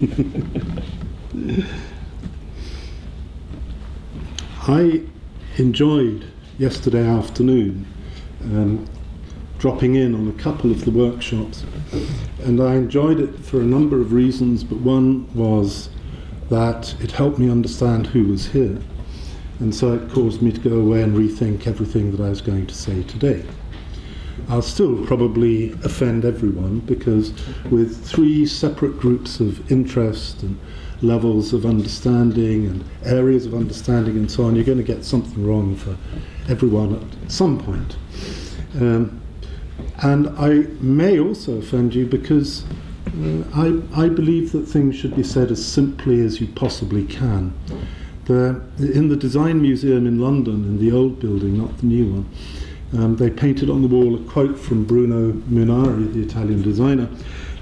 I enjoyed yesterday afternoon um, dropping in on a couple of the workshops, and I enjoyed it for a number of reasons, but one was that it helped me understand who was here, and so it caused me to go away and rethink everything that I was going to say today. I'll still probably offend everyone because with three separate groups of interest and levels of understanding and areas of understanding and so on, you're going to get something wrong for everyone at some point. Um, and I may also offend you because uh, I, I believe that things should be said as simply as you possibly can. The, in the Design Museum in London, in the old building, not the new one, um, they painted on the wall a quote from Bruno Munari, the Italian designer,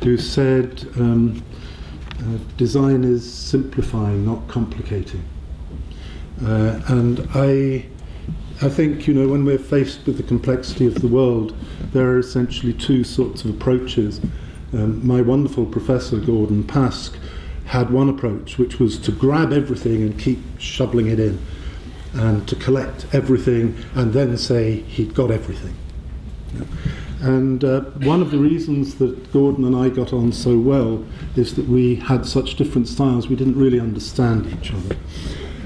who said, um, uh, design is simplifying, not complicating. Uh, and I, I think, you know, when we're faced with the complexity of the world, there are essentially two sorts of approaches. Um, my wonderful professor, Gordon Pask, had one approach, which was to grab everything and keep shoveling it in and to collect everything and then say he'd got everything. And uh, one of the reasons that Gordon and I got on so well is that we had such different styles, we didn't really understand each other.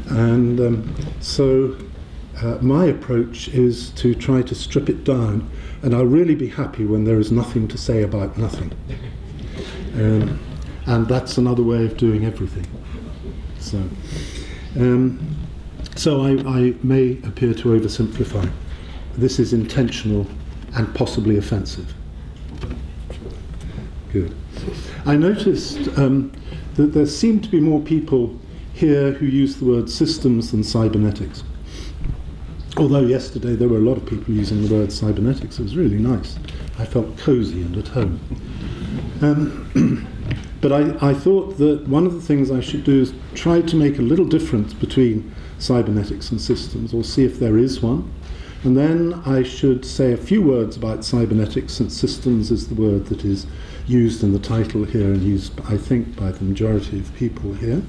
And um, so uh, my approach is to try to strip it down, and I'll really be happy when there is nothing to say about nothing. Um, and that's another way of doing everything. So. Um, so I, I may appear to oversimplify. This is intentional and possibly offensive. Good. I noticed um, that there seem to be more people here who use the word systems than cybernetics. Although yesterday there were a lot of people using the word cybernetics, it was really nice. I felt cozy and at home. Um, but I, I thought that one of the things I should do is try to make a little difference between cybernetics and systems, or see if there is one. And then I should say a few words about cybernetics, since systems is the word that is used in the title here and used, I think, by the majority of people here.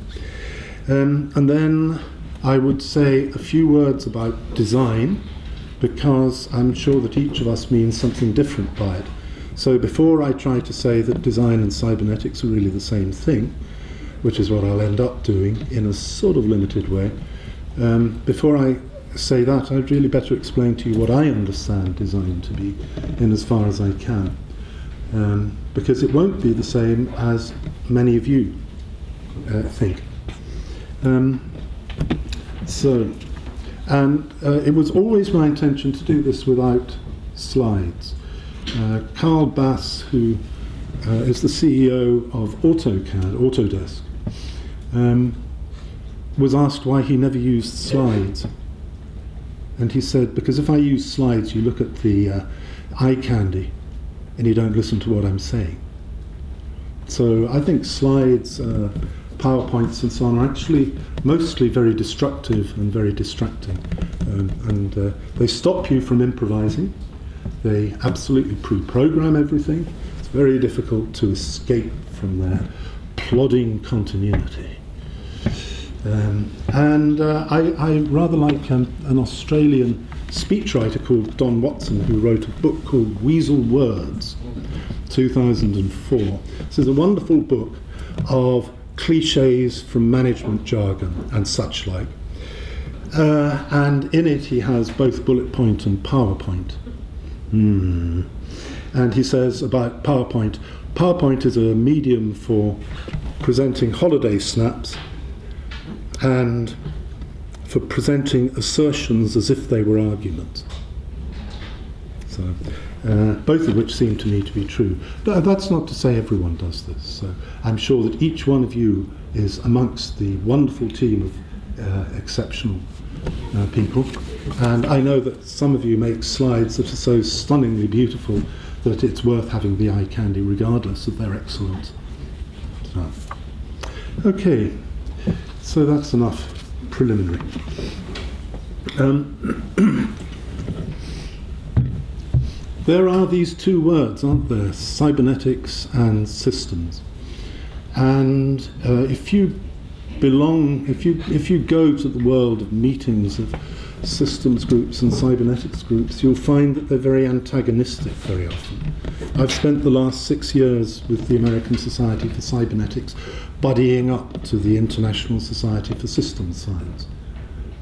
Um, and then I would say a few words about design, because I'm sure that each of us means something different by it. So before I try to say that design and cybernetics are really the same thing, which is what I'll end up doing in a sort of limited way, um, before I say that, I'd really better explain to you what I understand design to be, in as far as I can. Um, because it won't be the same as many of you uh, think. Um, so, and uh, it was always my intention to do this without slides. Uh, Carl Bass, who uh, is the CEO of AutoCAD, Autodesk, um, was asked why he never used slides. And he said, because if I use slides, you look at the uh, eye candy and you don't listen to what I'm saying. So I think slides, uh, PowerPoints and so on are actually mostly very destructive and very distracting. Um, and uh, they stop you from improvising. They absolutely pre-program everything. It's very difficult to escape from their plodding continuity. Um, and uh, I, I, rather like um, an Australian speechwriter called Don Watson who wrote a book called Weasel Words, 2004. This is a wonderful book of cliches from management jargon and such like. Uh, and in it he has both bullet point and PowerPoint. Hmm. And he says about PowerPoint, PowerPoint is a medium for presenting holiday snaps and for presenting assertions as if they were arguments. So, uh, both of which seem to me to be true. But that's not to say everyone does this. So I'm sure that each one of you is amongst the wonderful team of uh, exceptional uh, people. And I know that some of you make slides that are so stunningly beautiful that it's worth having the eye candy regardless of their excellence. So, okay. So that's enough preliminary. Um, there are these two words, aren't there? Cybernetics and systems. And uh, if you belong, if you, if you go to the world of meetings of systems groups and cybernetics groups, you'll find that they're very antagonistic very often. I've spent the last six years with the American Society for Cybernetics buddying up to the International Society for Systems Science.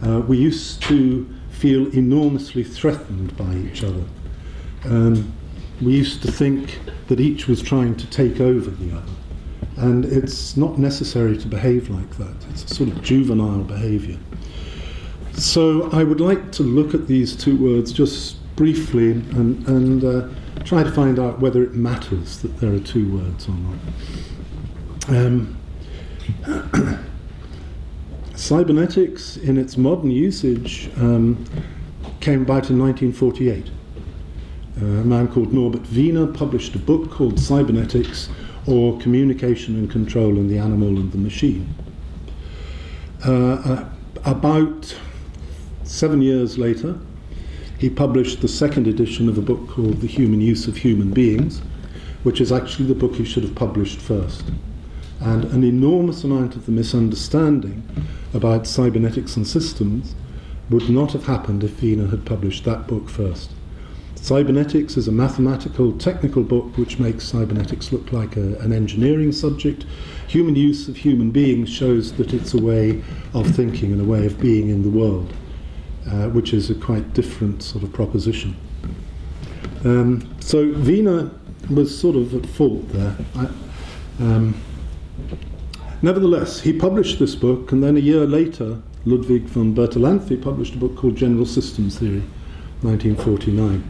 Uh, we used to feel enormously threatened by each other. Um, we used to think that each was trying to take over the other. And it's not necessary to behave like that. It's a sort of juvenile behavior. So I would like to look at these two words just briefly and, and uh, try to find out whether it matters that there are two words or not. Um, cybernetics, in its modern usage, um, came about in 1948. Uh, a man called Norbert Wiener published a book called Cybernetics or Communication and Control in the Animal and the Machine. Uh, about seven years later, he published the second edition of a book called The Human Use of Human Beings, which is actually the book he should have published first. And an enormous amount of the misunderstanding about cybernetics and systems would not have happened if Wiener had published that book first. Cybernetics is a mathematical, technical book which makes cybernetics look like a, an engineering subject. Human use of human beings shows that it's a way of thinking and a way of being in the world, uh, which is a quite different sort of proposition. Um, so Wiener was sort of at fault there. I, um, nevertheless, he published this book, and then a year later, Ludwig von Bertalanffy published a book called General Systems Theory, 1949.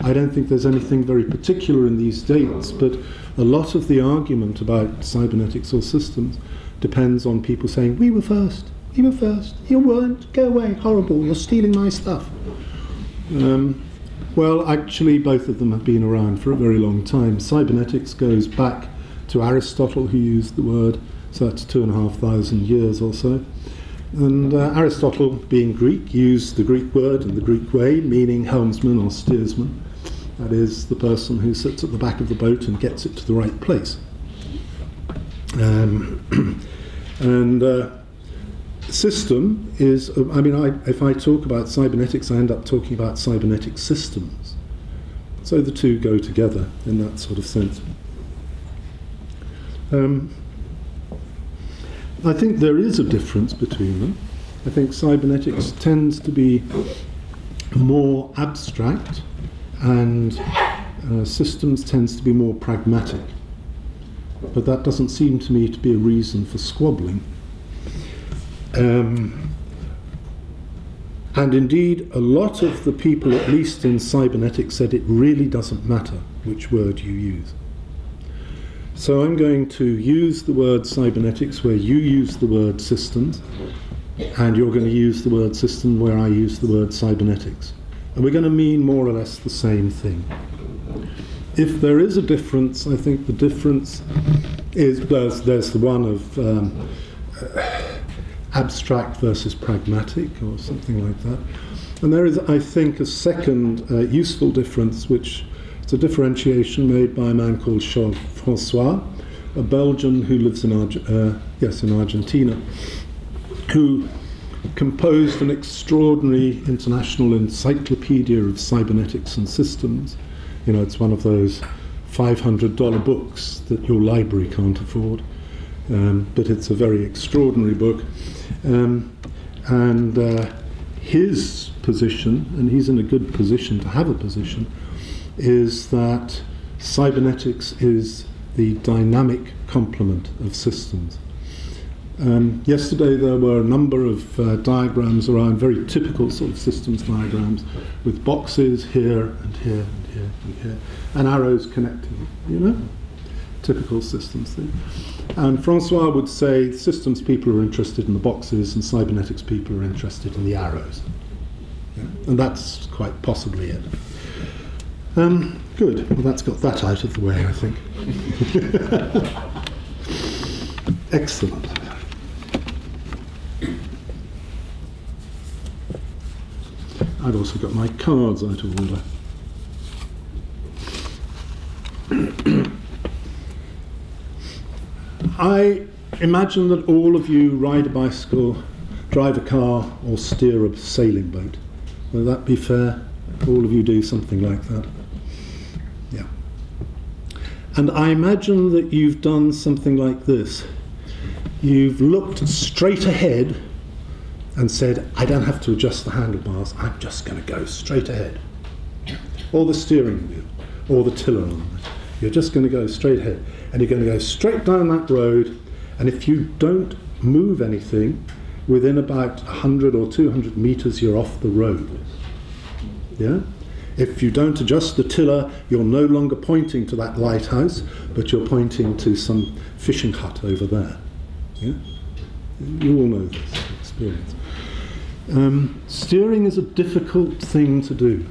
I don't think there's anything very particular in these dates, but a lot of the argument about cybernetics or systems depends on people saying, We were first, you were first, you weren't, go away, horrible, you're stealing my stuff. Um, well, actually, both of them have been around for a very long time. Cybernetics goes back to Aristotle, who used the word, so that's two and a half thousand years or so. And uh, Aristotle, being Greek, used the Greek word in the Greek way, meaning helmsman or steersman. That is the person who sits at the back of the boat and gets it to the right place. Um, and uh, system is, uh, I mean, I, if I talk about cybernetics, I end up talking about cybernetic systems. So the two go together in that sort of sense. Um, I think there is a difference between them. I think cybernetics tends to be more abstract and uh, systems tends to be more pragmatic. But that doesn't seem to me to be a reason for squabbling. Um, and indeed, a lot of the people, at least in cybernetics, said it really doesn't matter which word you use. So I'm going to use the word cybernetics where you use the word systems, and you're going to use the word system where I use the word cybernetics. And we're going to mean more or less the same thing. If there is a difference, I think the difference is there's, there's the one of um, abstract versus pragmatic or something like that. And there is, I think, a second uh, useful difference, which is a differentiation made by a man called Charles Francois, a Belgian who lives in, Arge- uh, yes, in Argentina, who composed an extraordinary international encyclopedia of cybernetics and systems. You know, it's one of those $500 books that your library can't afford, um, but it's a very extraordinary book. Um, and uh, his position, and he's in a good position to have a position, is that cybernetics is the dynamic complement of systems. Um, yesterday there were a number of uh, diagrams around, very typical sort of systems diagrams, with boxes here and here and here and here, and arrows connecting, you know? Typical systems thing. And Francois would say systems people are interested in the boxes and cybernetics people are interested in the arrows. Yeah? And that's quite possibly it. Um, good. Well, that's got that out of the way, I think. Excellent. I've also got my cards out of order. I imagine that all of you ride a bicycle, drive a car, or steer a sailing boat. Will that be fair? All of you do something like that. And I imagine that you've done something like this. You've looked straight ahead and said, I don't have to adjust the handlebars, I'm just going to go straight ahead. Or the steering wheel, or the tiller on it. You're just going to go straight ahead. And you're going to go straight down that road, and if you don't move anything, within about 100 or 200 meters, you're off the road. Yeah? If you don't adjust the tiller, you're no longer pointing to that lighthouse, but you're pointing to some fishing hut over there. Yeah? You all know this experience. Um, steering is a difficult thing to do.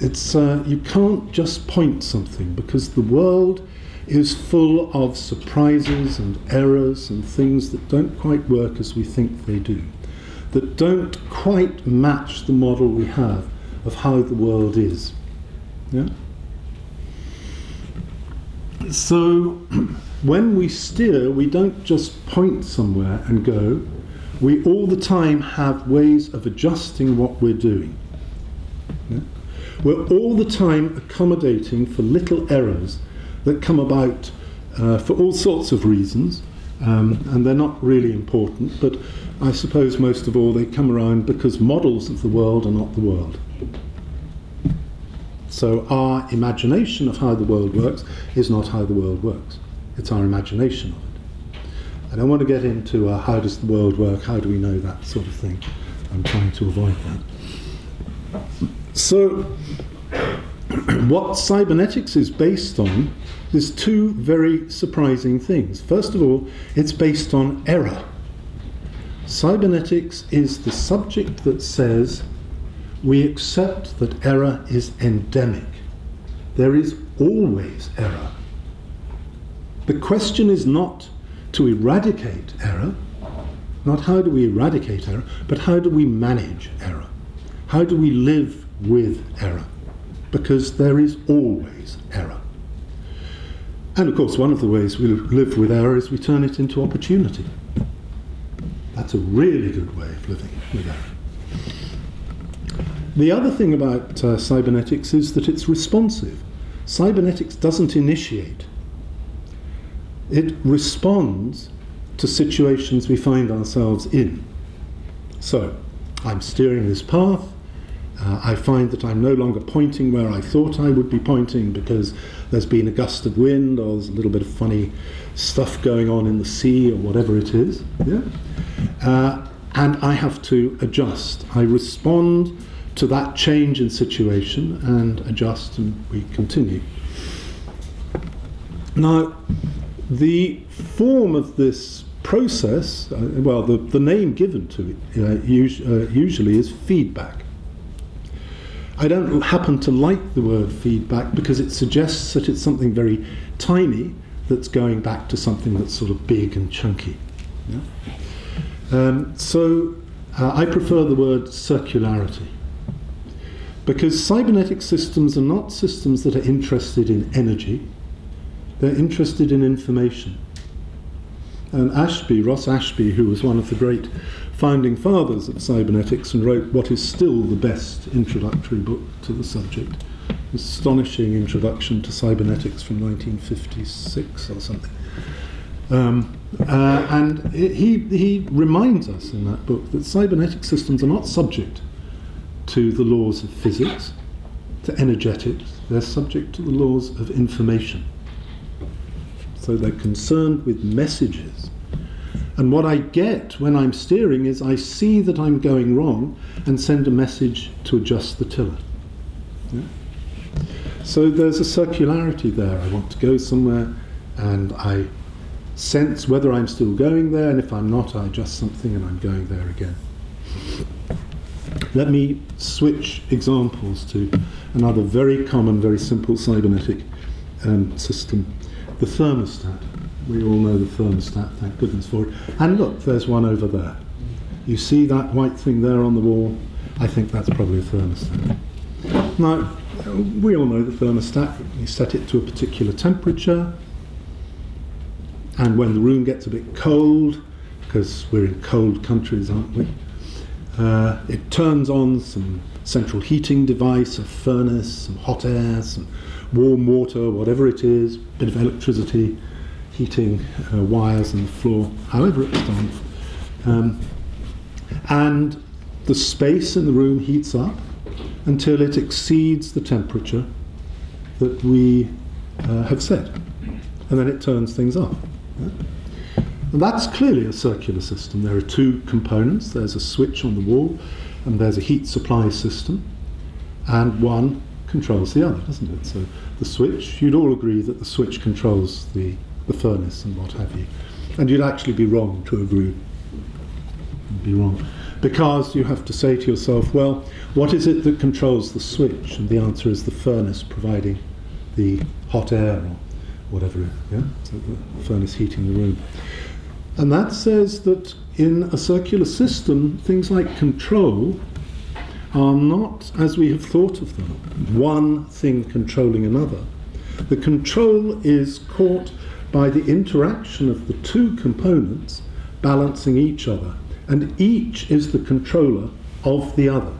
It's, uh, you can't just point something because the world is full of surprises and errors and things that don't quite work as we think they do, that don't quite match the model we have of how the world is. Yeah? So when we steer, we don't just point somewhere and go, we all the time have ways of adjusting what we're doing. Yeah? We're all the time accommodating for little errors that come about uh, for all sorts of reasons, um, and they're not really important, but I suppose most of all they come around because models of the world are not the world. So our imagination of how the world works is not how the world works. It's our imagination of it. I don't want to get into uh, how does the world work, how do we know that sort of thing. I'm trying to avoid that. So, what cybernetics is based on is two very surprising things. First of all, it's based on error. Cybernetics is the subject that says we accept that error is endemic. There is always error. The question is not to eradicate error, not how do we eradicate error, but how do we manage error? How do we live with error? Because there is always error. And of course, one of the ways we live with error is we turn it into opportunity. That's a really good way of living with error. The other thing about uh, cybernetics is that it's responsive. Cybernetics doesn't initiate, it responds to situations we find ourselves in. So, I'm steering this path. Uh, I find that I'm no longer pointing where I thought I would be pointing because there's been a gust of wind or there's a little bit of funny stuff going on in the sea or whatever it is. Yeah? Uh, and I have to adjust. I respond to that change in situation and adjust and we continue. Now, the form of this process, uh, well, the, the name given to it uh, us, uh, usually is feedback. I don't happen to like the word feedback because it suggests that it's something very tiny that's going back to something that's sort of big and chunky. Yeah? Um, so uh, I prefer the word circularity. Because cybernetic systems are not systems that are interested in energy, they're interested in information. And Ashby, Ross Ashby, who was one of the great founding fathers of cybernetics and wrote what is still the best introductory book to the subject, astonishing introduction to cybernetics from 1956 or something. Um, uh, and he, he reminds us in that book that cybernetic systems are not subject to the laws of physics, to energetics, they're subject to the laws of information. So they're concerned with messages. And what I get when I'm steering is I see that I'm going wrong and send a message to adjust the tiller. Yeah? So there's a circularity there. I want to go somewhere and I sense whether I'm still going there, and if I'm not, I adjust something and I'm going there again. Let me switch examples to another very common, very simple cybernetic um, system, the thermostat. We all know the thermostat, thank goodness for it. And look, there's one over there. You see that white thing there on the wall? I think that's probably a thermostat. Now, we all know the thermostat. You set it to a particular temperature. and when the room gets a bit cold, because we're in cold countries, aren't we? Uh, it turns on some central heating device, a furnace, some hot air, some warm water, whatever it is, bit of electricity, heating uh, wires in the floor, however it's done. Um, and the space in the room heats up until it exceeds the temperature that we uh, have set. And then it turns things off. Yeah? And that's clearly a circular system. There are two components. There's a switch on the wall and there's a heat supply system. And one controls the other, doesn't it? So the switch, you'd all agree that the switch controls the, the furnace and what have you. And you'd actually be wrong to agree. You'd be wrong. Because you have to say to yourself, well, what is it that controls the switch? And the answer is the furnace providing the hot air or whatever, yeah? So the furnace heating the room. And that says that in a circular system, things like control are not, as we have thought of them, one thing controlling another. The control is caught by the interaction of the two components balancing each other, and each is the controller of the other.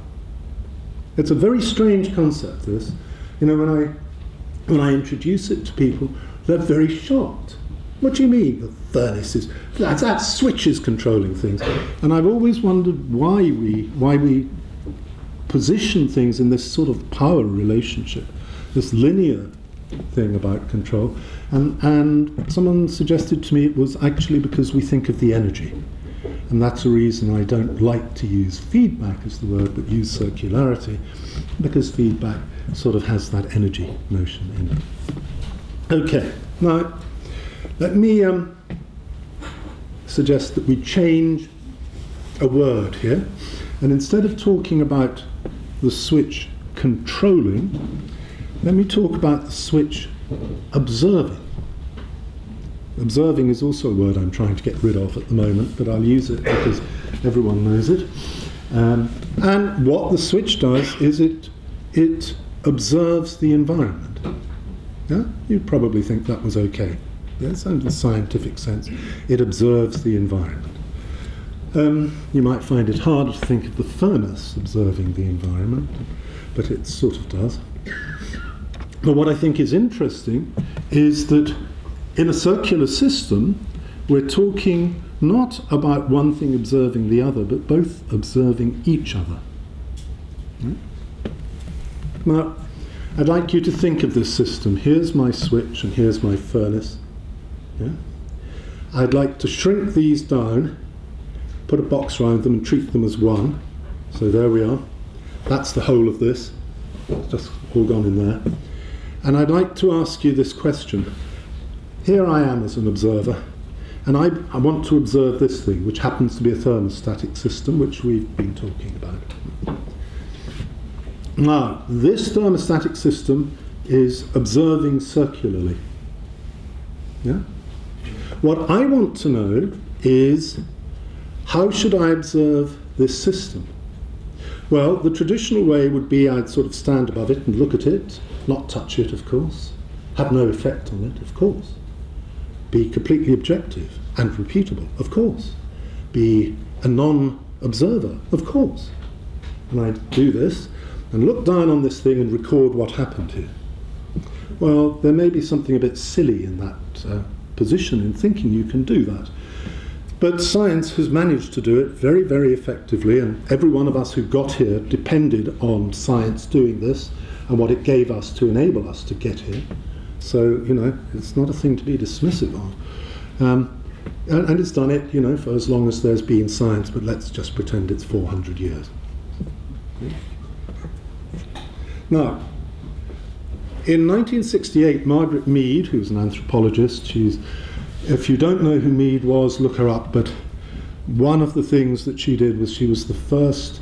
It's a very strange concept, this. You know, when I, when I introduce it to people, they're very shocked. What do you mean, the furnace is? That's, that switch is controlling things. And I've always wondered why we, why we position things in this sort of power relationship, this linear thing about control. And, and someone suggested to me it was actually because we think of the energy. And that's a reason I don't like to use feedback as the word, but use circularity, because feedback sort of has that energy notion in it. Okay, now let me um, suggest that we change a word here, and instead of talking about the switch controlling, let me talk about the switch observing. Observing is also a word I'm trying to get rid of at the moment, but I'll use it because everyone knows it. Um, and what the switch does is it, it observes the environment. Yeah? You'd probably think that was okay. Yes, in the scientific sense, it observes the environment. Um, you might find it hard to think of the furnace observing the environment, but it sort of does. But what I think is interesting is that in a circular system, we're talking not about one thing observing the other, but both observing each other. Right? Now, I'd like you to think of this system. Here's my switch and here's my furnace. Yeah? I'd like to shrink these down put a box around them and treat them as one. So there we are. That's the whole of this. It's just all gone in there. And I'd like to ask you this question. Here I am as an observer, and I, I want to observe this thing, which happens to be a thermostatic system, which we've been talking about. Now, this thermostatic system is observing circularly. Yeah? What I want to know is how should I observe this system? Well, the traditional way would be I'd sort of stand above it and look at it, not touch it, of course, have no effect on it, of course, be completely objective and repeatable, of course, be a non observer, of course. And I'd do this and look down on this thing and record what happened here. Well, there may be something a bit silly in that uh, position in thinking you can do that. But science has managed to do it very, very effectively, and every one of us who got here depended on science doing this and what it gave us to enable us to get here. So, you know, it's not a thing to be dismissive of. Um, and, and, it's done it, you know, for as long as there's been science, but let's just pretend it's 400 years. Now, in 1968, Margaret Mead, who's an anthropologist, she's if you don't know who Mead was, look her up. But one of the things that she did was she was the first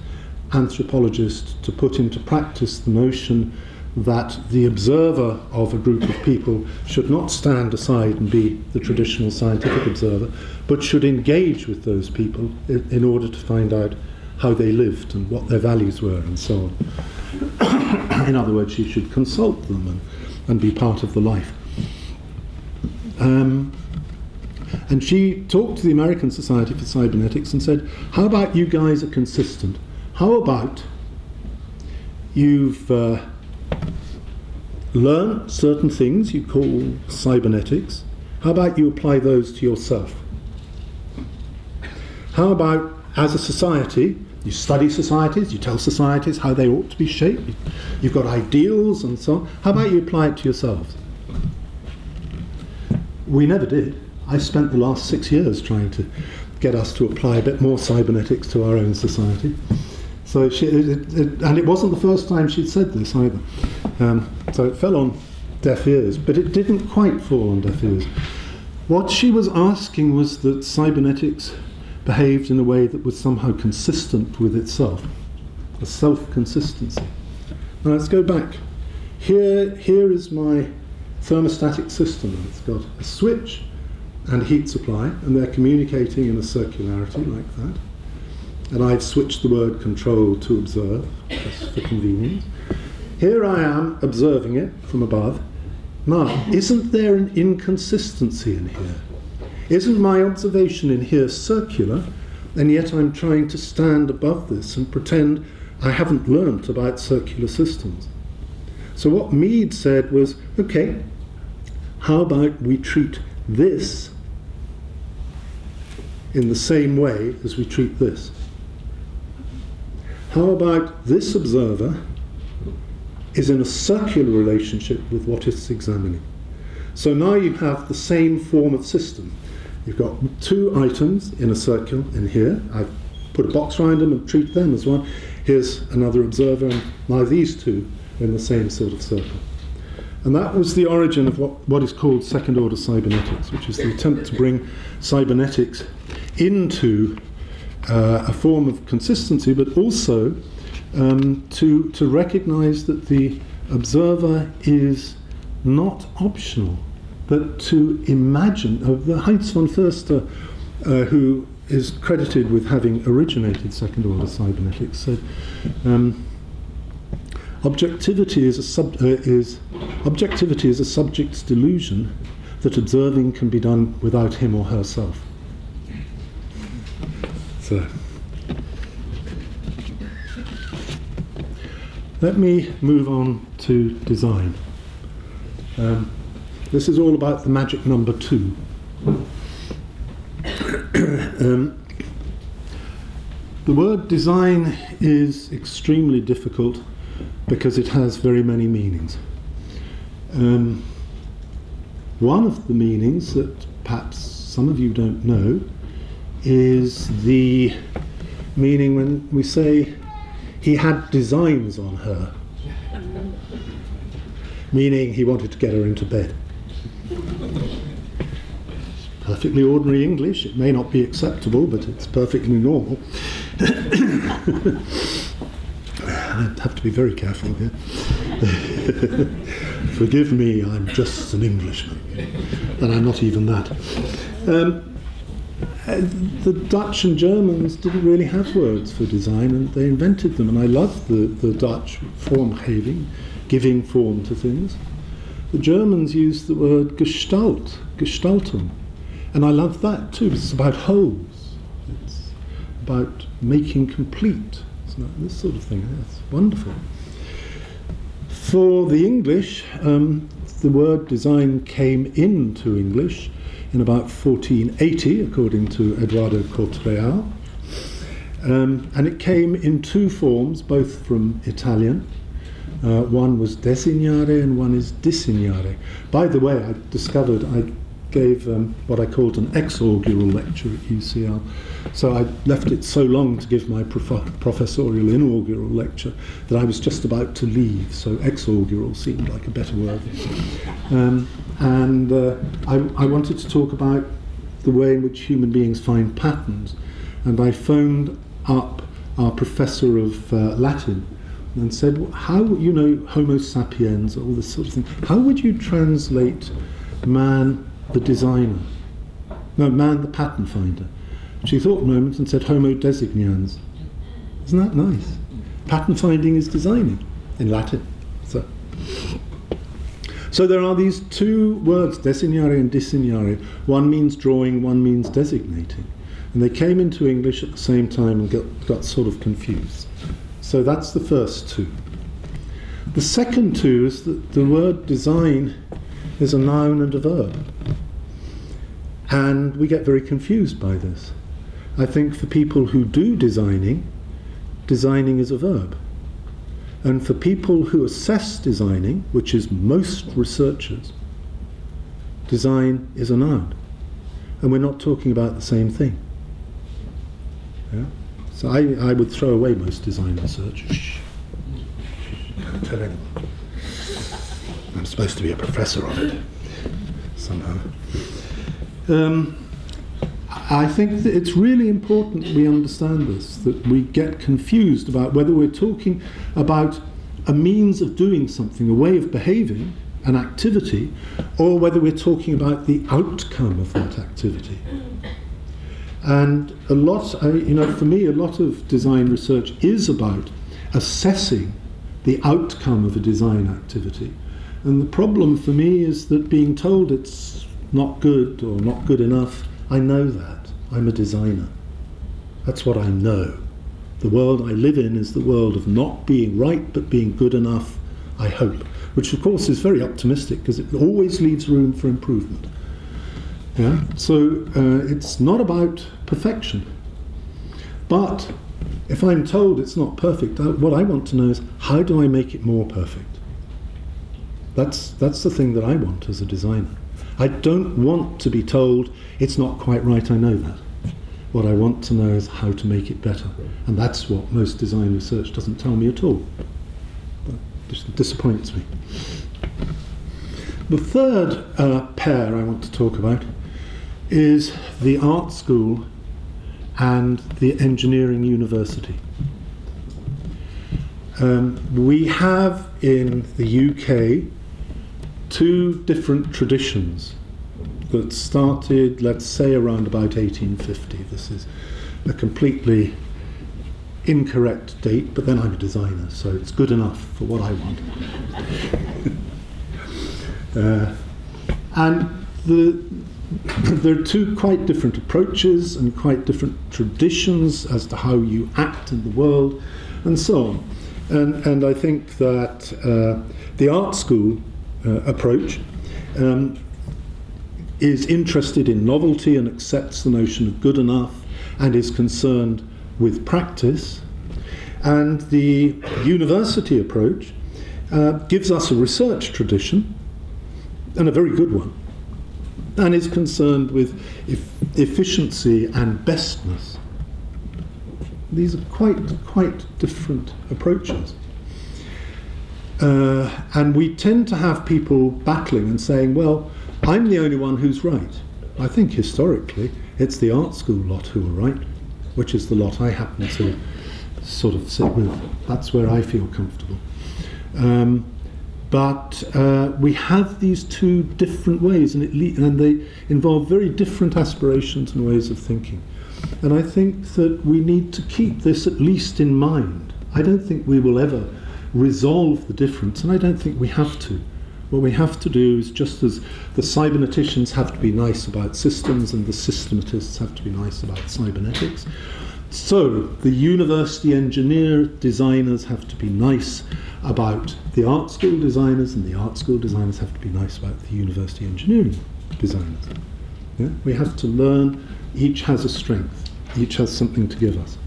anthropologist to put into practice the notion that the observer of a group of people should not stand aside and be the traditional scientific observer, but should engage with those people in, in order to find out how they lived and what their values were and so on. in other words, she should consult them and, and be part of the life. Um, And she talked to the American Society for Cybernetics and said, How about you guys are consistent? How about you've uh, learned certain things you call cybernetics? How about you apply those to yourself? How about as a society, you study societies, you tell societies how they ought to be shaped, you've got ideals and so on. How about you apply it to yourselves? We never did. I spent the last six years trying to get us to apply a bit more cybernetics to our own society. So she, it, it, and it wasn't the first time she'd said this either. Um, so it fell on deaf ears, but it didn't quite fall on deaf ears. What she was asking was that cybernetics behaved in a way that was somehow consistent with itself, a self-consistency. Now let's go back. Here, here is my thermostatic system. It's got a switch and heat supply, and they're communicating in a circularity like that. And I've switched the word control to observe, just for convenience. Here I am observing it from above. Now, isn't there an inconsistency in here? Isn't my observation in here circular, and yet I'm trying to stand above this and pretend I haven't learnt about circular systems? So, what Mead said was okay, how about we treat this in the same way as we treat this? How about this observer is in a circular relationship with what it's examining? So now you have the same form of system. You've got two items in a circle in here. I've put a box around them and treat them as one. Here's another observer, and now these two are in the same sort of circle. And that was the origin of what, what is called second order cybernetics, which is the attempt to bring cybernetics into uh, a form of consistency, but also um, to, to recognize that the observer is not optional but to imagine, uh, the Heinz von Förster, uh, who is credited with having originated second order cybernetics, said um, objectivity is a sub, uh, is objectivity is a subject's delusion that observing can be done without him or herself. So. Let me move on to design. Um, this is all about the magic number two. um, the word design is extremely difficult because it has very many meanings. Um, one of the meanings that perhaps some of you don't know is the meaning when we say he had designs on her, meaning he wanted to get her into bed perfectly ordinary English. It may not be acceptable, but it's perfectly normal. I have to be very careful here. Forgive me, I'm just an Englishman, and I'm not even that. Um, the Dutch and Germans didn't really have words for design, and they invented them. And I love the, the Dutch vormgeving, giving form to things. The Germans used the word Gestalt, Gestaltung, and I love that too. It's about wholes. It's about making complete. It's not this sort of thing. It's wonderful. For the English, um, the word design came into English in about 1480, according to Eduardo Corte-Real. Um, and it came in two forms, both from Italian. Uh, one was designare and one is disegnare. By the way, I discovered I gave um, what I called an exaugural lecture at UCL. So I left it so long to give my prof- professorial inaugural lecture that I was just about to leave. So exaugural seemed like a better word. Um, and uh, I, I wanted to talk about the way in which human beings find patterns. And I phoned up our professor of uh, Latin and said, How, you know, Homo sapiens, all this sort of thing, how would you translate man the designer. No, man, the pattern finder. She thought a moment and said Homo designans. Isn't that nice? Pattern finding is designing in Latin. So. So there are these two words, designare and disegnare. One means drawing, one means designating. And they came into English at the same time and got, got sort of confused. So that's the first two. The second two is that the word design is a noun and a verb. And we get very confused by this. I think for people who do designing, designing is a verb. And for people who assess designing, which is most researchers, design is a noun. And we're not talking about the same thing. Yeah? So I, I would throw away most design research. Don't tell anyone. I'm supposed to be a professor of it, somehow. Um, I think that it's really important we understand this, that we get confused about whether we're talking about a means of doing something, a way of behaving, an activity, or whether we're talking about the outcome of that activity. And a lot, you know, for me, a lot of design research is about assessing the outcome of a design activity. And the problem for me is that being told it's not good or not good enough, I know that. I'm a designer. That's what I know. The world I live in is the world of not being right but being good enough, I hope. Which, of course, is very optimistic because it always leaves room for improvement. Yeah? So uh, it's not about perfection. But if I'm told it's not perfect, what I want to know is how do I make it more perfect? That's, that's the thing that I want as a designer. I don't want to be told it's not quite right, I know that. What I want to know is how to make it better. And that's what most design research doesn't tell me at all. That disappoints me. The third uh, pair I want to talk about is the art school and the engineering university. Um, we have in the UK two different traditions that started, let's say, around about 1850. This is a completely incorrect date, but then I'm a designer, so it's good enough for what I want. uh, and the, there are two quite different approaches and quite different traditions as to how you act in the world, and so on. And, and I think that uh, the art school uh, approach um, is interested in novelty and accepts the notion of good enough and is concerned with practice. And the university approach uh, gives us a research tradition, and a very good one, and is concerned with e efficiency and bestness. These are quite, quite different approaches. Uh, and we tend to have people battling and saying, well, I'm the only one who's right. I think historically it's the art school lot who are right, which is the lot I happen to sort of sit with. That's where I feel comfortable. Um, but uh, we have these two different ways, and, it and they involve very different aspirations and ways of thinking. And I think that we need to keep this at least in mind. I don't think we will ever resolve the difference, and I don't think we have to. What we have to do is just as the cyberneticians have to be nice about systems and the systematists have to be nice about cybernetics, so the university engineer designers have to be nice about the art school designers and the art school designers have to be nice about the university engineering designers. Yeah? We have to learn, each has a strength, each has something to give us.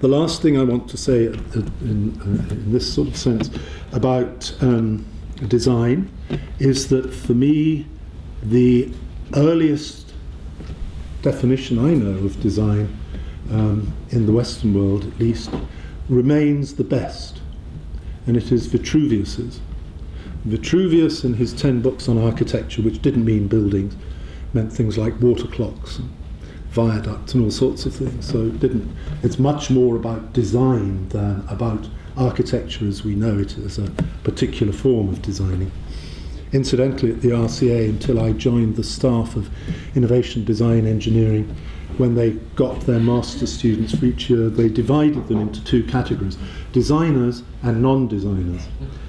The last thing I want to say in, uh, in this sort of sense about um, design is that for me, the earliest definition I know of design, um, in the Western world at least, remains the best, and it is Vitruvius's. Vitruvius, in his ten books on architecture, which didn't mean buildings, meant things like water clocks and viaducts and all sorts of things. So it didn't. It's much more about design than about architecture as we know it as a particular form of designing. Incidentally, at the RCA, until I joined the staff of innovation design engineering, when they got their master students for each year, they divided them into two categories designers and non designers.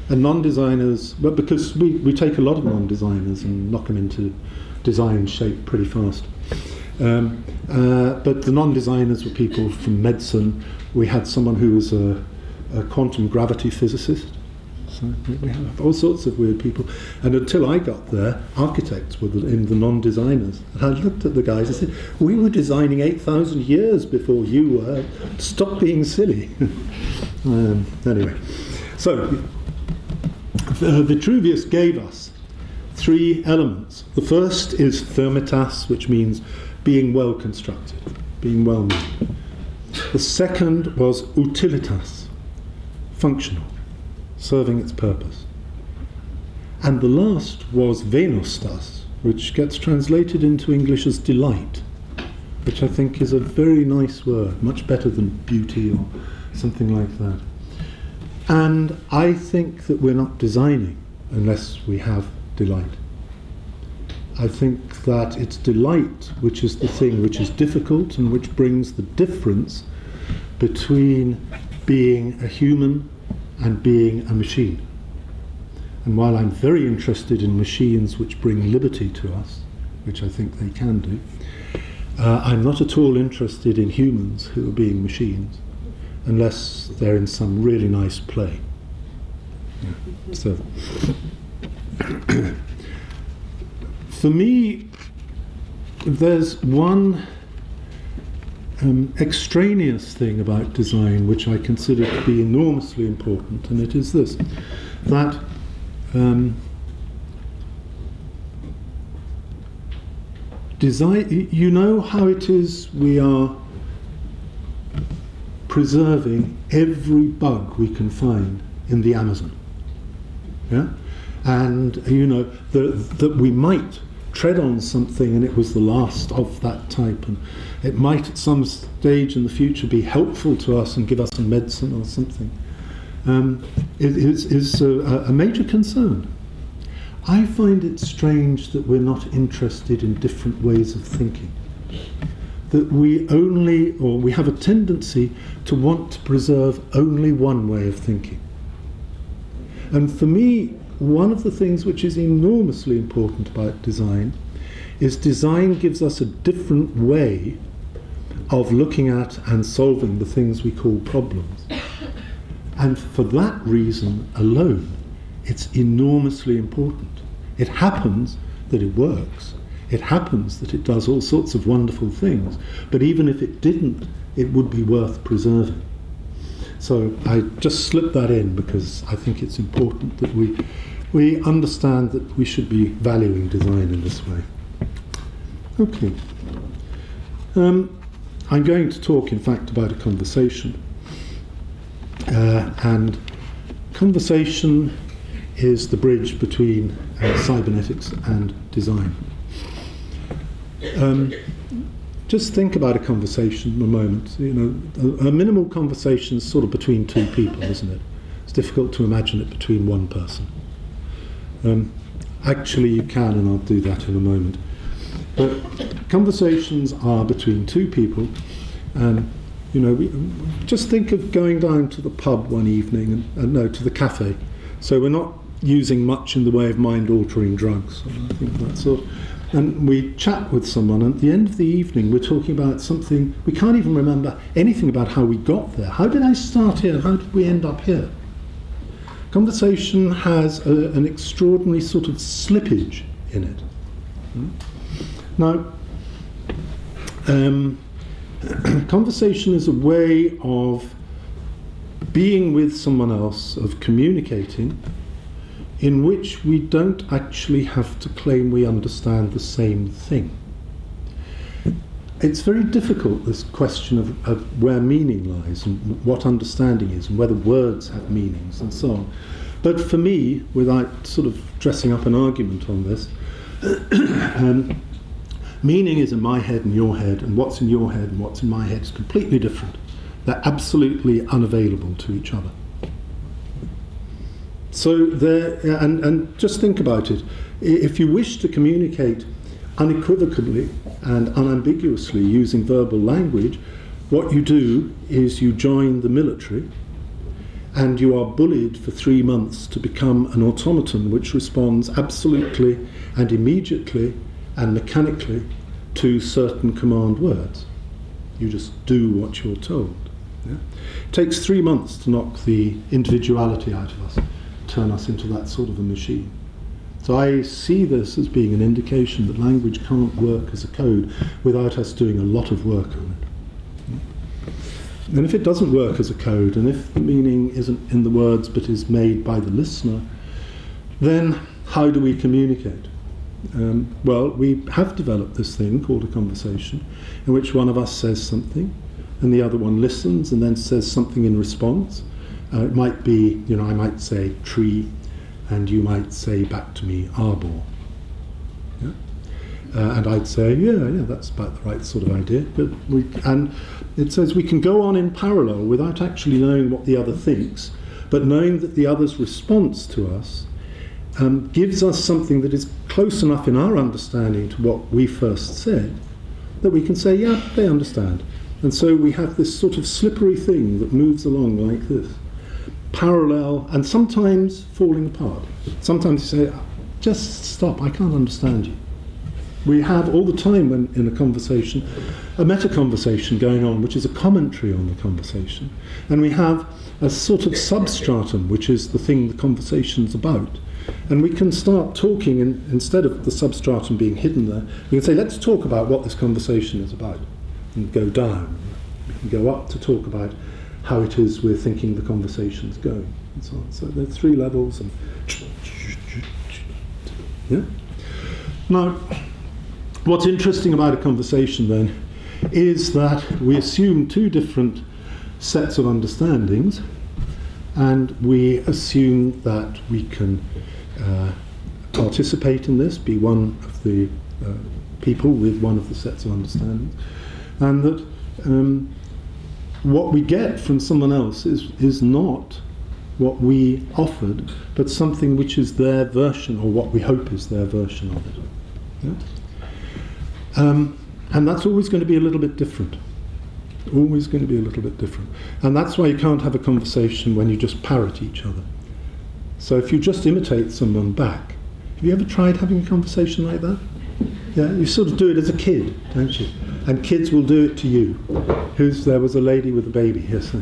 And non designers, but because we, we take a lot of non designers and knock them into design shape pretty fast. Um, uh, but the non designers were people from medicine. We had someone who was a, a quantum gravity physicist. So we have all sorts of weird people. And until I got there, architects were the, in the non-designers. And I looked at the guys and said, "We were designing eight thousand years before you were. Stop being silly." um, anyway, so uh, Vitruvius gave us three elements. The first is firmitas, which means being well constructed, being well made. The second was utilitas, functional serving its purpose. And the last was Venustas, which gets translated into English as delight, which I think is a very nice word, much better than beauty or something like that. And I think that we're not designing unless we have delight. I think that it's delight which is the thing which is difficult and which brings the difference between being a human and being a machine. And while I'm very interested in machines which bring liberty to us, which I think they can do, uh, I'm not at all interested in humans who are being machines, unless they're in some really nice play. Yeah. So, for me, there's one um, extraneous thing about design which I consider to be enormously important, and it is this that um, design, you know how it is we are preserving every bug we can find in the Amazon. Yeah? And you know that, that we might tread on something and it was the last of that type and it might at some stage in the future be helpful to us and give us a medicine or something, um, it is, is a, a major concern. I find it strange that we're not interested in different ways of thinking. That we only, or we have a tendency to want to preserve only one way of thinking. And for me, one of the things which is enormously important about design is design gives us a different way of looking at and solving the things we call problems. And for that reason alone, it's enormously important. It happens that it works. It happens that it does all sorts of wonderful things. But even if it didn't, it would be worth preserving. So I just slipped that in because I think it's important that we, we understand that we should be valuing design in this way. Okay. Um, I'm going to talk, in fact, about a conversation. Uh, and conversation is the bridge between uh, cybernetics and design. Um, just think about a conversation a moment. You know, a, a, minimal conversation is sort of between two people, isn't it? It's difficult to imagine it between one person. Um, actually, you can, and I'll do that in a moment. But conversations are between two people, and you know, we, just think of going down to the pub one evening, and, and no, to the cafe. So we're not using much in the way of mind-altering drugs. I think that sort. And we chat with someone, and at the end of the evening, we're talking about something we can't even remember anything about how we got there. How did I start here? How did we end up here? Conversation has a, an extraordinary sort of slippage in it. Hmm? Now, um, conversation is a way of being with someone else, of communicating, in which we don't actually have to claim we understand the same thing. It's very difficult, this question of, of where meaning lies and what understanding is and whether words have meanings and so on. But for me, without sort of dressing up an argument on this, um, Meaning is in my head and your head, and what's in your head and what's in my head is completely different. They're absolutely unavailable to each other. So there, uh, and, and just think about it. If you wish to communicate unequivocally and unambiguously using verbal language, what you do is you join the military and you are bullied for three months to become an automaton which responds absolutely and immediately and mechanically to certain command words. You just do what you're told. Yeah? It takes three months to knock the individuality out of us, turn us into that sort of a machine. So I see this as being an indication that language can't work as a code without us doing a lot of work on it. And if it doesn't work as a code, and if the meaning isn't in the words but is made by the listener, then how do we communicate? Um, well, we have developed this thing called a conversation in which one of us says something and the other one listens and then says something in response. Uh, it might be, you know, I might say tree and you might say back to me arbor. Yeah? Uh, and I'd say, yeah, yeah, that's about the right sort of idea. But we, and it says we can go on in parallel without actually knowing what the other thinks, but knowing that the other's response to us um, gives us something that is close enough in our understanding to what we first said that we can say, yeah, they understand. And so we have this sort of slippery thing that moves along like this, parallel and sometimes falling apart. Sometimes you say, just stop, I can't understand you. We have all the time when in a conversation a meta conversation going on, which is a commentary on the conversation, and we have a sort of substratum, which is the thing the conversation's about. And we can start talking, and instead of the substratum being hidden there, we can say, let's talk about what this conversation is about, and go down. We can go up to talk about how it is we're thinking the conversation's going, and so on. So there are three levels, and yeah. Now, what's interesting about a conversation then is that we assume two different sets of understandings and we assume that we can uh, participate in this, be one of the uh, people with one of the sets of understandings, and that um, what we get from someone else is, is not what we offered, but something which is their version, or what we hope is their version of it. Yeah? Um, and that's always going to be a little bit different. Always going to be a little bit different. And that's why you can't have a conversation when you just parrot each other. So if you just imitate someone back, have you ever tried having a conversation like that? Yeah, you sort of do it as a kid, don't you? And kids will do it to you. Who's there was a lady with a baby? Yes, uh,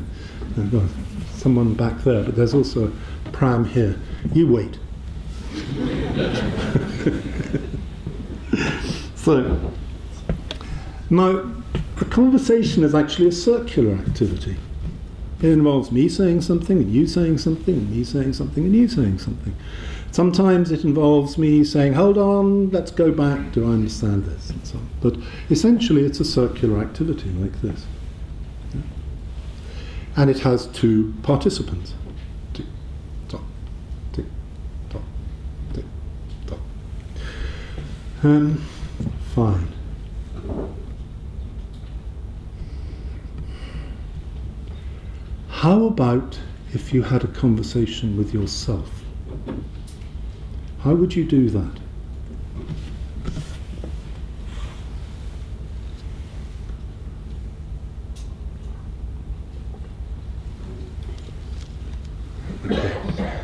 someone back there, but there's also a pram here. You wait. so now, a conversation is actually a circular activity. It involves me saying something, and you saying something, and me saying something, and you saying something. Sometimes it involves me saying, hold on, let's go back, do I understand this? And so on. But essentially, it's a circular activity like this. Yeah? And it has two participants. Tick, tock, tick, tock, tick, tock. Um, fine. How about if you had a conversation with yourself? How would you do that?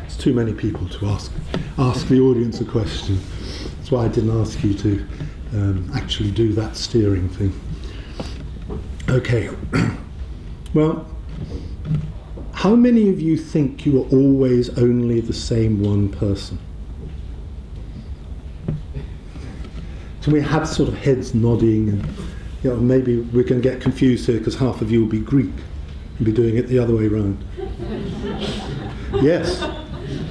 It's too many people to ask ask the audience a question. That's why I didn't ask you to um, actually do that steering thing. Okay. well, how many of you think you are always only the same one person? We have sort of heads nodding, and you know, maybe we're going to get confused here because half of you will be Greek and be doing it the other way around. yes,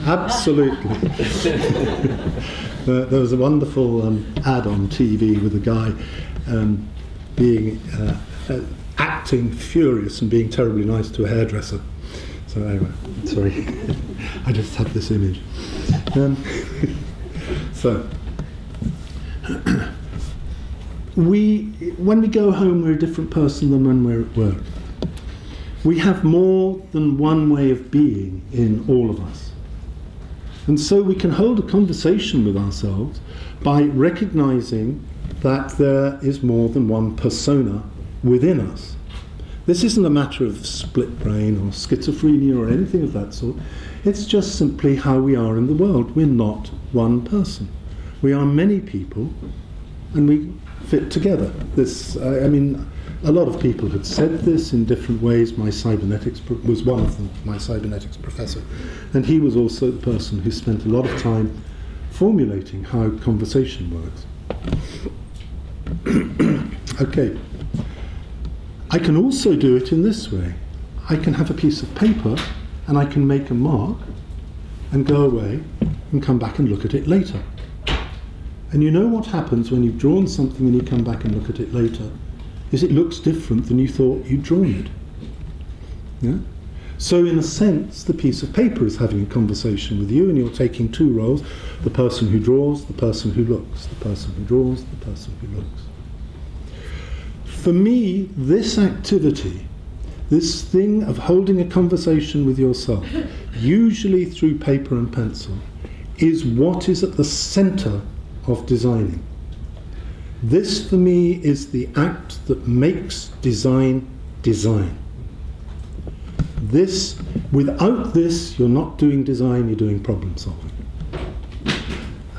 absolutely. uh, there was a wonderful um, ad on TV with a guy um, being uh, uh, acting furious and being terribly nice to a hairdresser. So anyway, sorry, I just had this image. Um, so we, when we go home, we're a different person than when we're at work. We have more than one way of being in all of us. And so we can hold a conversation with ourselves by recognizing that there is more than one persona within us. This isn't a matter of split brain or schizophrenia or anything of that sort. It's just simply how we are in the world. We're not one person. We are many people, and we fit together. This, I, I mean, a lot of people had said this in different ways. My cybernetics was one of them, my cybernetics professor, and he was also the person who spent a lot of time formulating how conversation works. okay. I can also do it in this way. I can have a piece of paper and I can make a mark and go away and come back and look at it later. And you know what happens when you've drawn something and you come back and look at it later is it looks different than you thought you'd drawn it. Yeah? So, in a sense, the piece of paper is having a conversation with you, and you're taking two roles the person who draws, the person who looks, the person who draws, the person who looks. For me, this activity, this thing of holding a conversation with yourself, usually through paper and pencil, is what is at the center of designing. This, for me, is the act that makes design design. This, without this, you're not doing design, you're doing problem solving.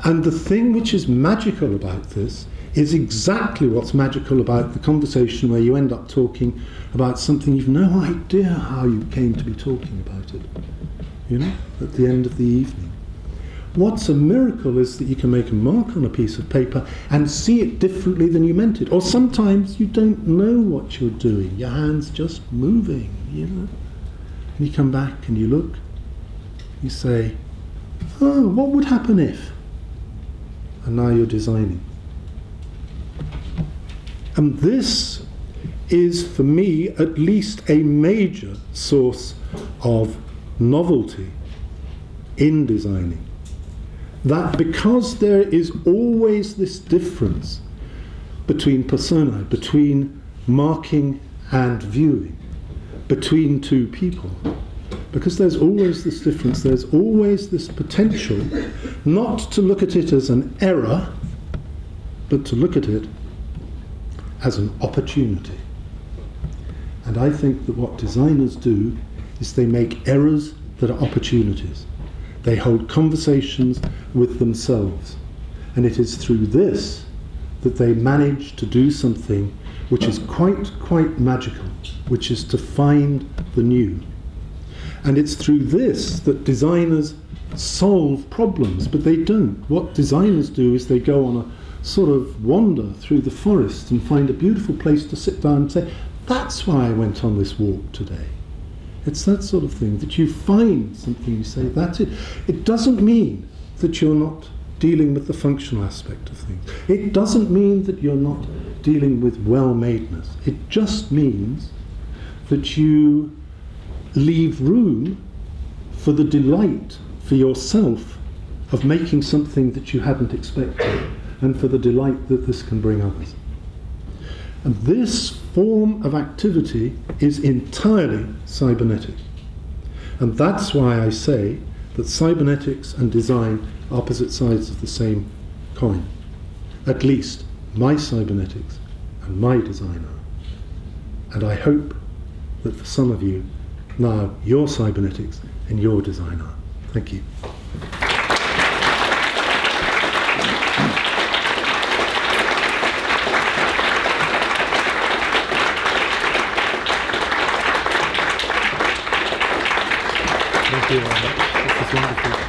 And the thing which is magical about this is exactly what's magical about the conversation where you end up talking about something you've no idea how you came to be talking about it, you know, at the end of the evening. What's a miracle is that you can make a mark on a piece of paper and see it differently than you meant it. Or sometimes you don't know what you're doing, your hand's just moving, you know. And you come back and you look, you say, oh, what would happen if? And now you're designing. And this is, for me, at least a major source of novelty in designing. That because there is always this difference between persona, between marking and viewing, between two people, because there's always this difference, there's always this potential not to look at it as an error, but to look at it as an opportunity. And I think that what designers do is they make errors that are opportunities. They hold conversations with themselves. And it is through this that they manage to do something which is quite, quite magical, which is to find the new. And it's through this that designers solve problems, but they don't. What designers do is they go on a sort of wander through the forest and find a beautiful place to sit down and say, that's why I went on this walk today. It's that sort of thing that you find something, you say, that's it. It doesn't mean that you're not dealing with the functional aspect of things. It doesn't mean that you're not dealing with well madeness. It just means that you leave room for the delight for yourself of making something that you hadn't expected and for the delight that this can bring others. And this form of activity is entirely cybernetic. And that's why I say that cybernetics and design are opposite sides of the same coin. At least my cybernetics and my design are. And I hope that for some of you, now your cybernetics and your design are. Thank you. Thank you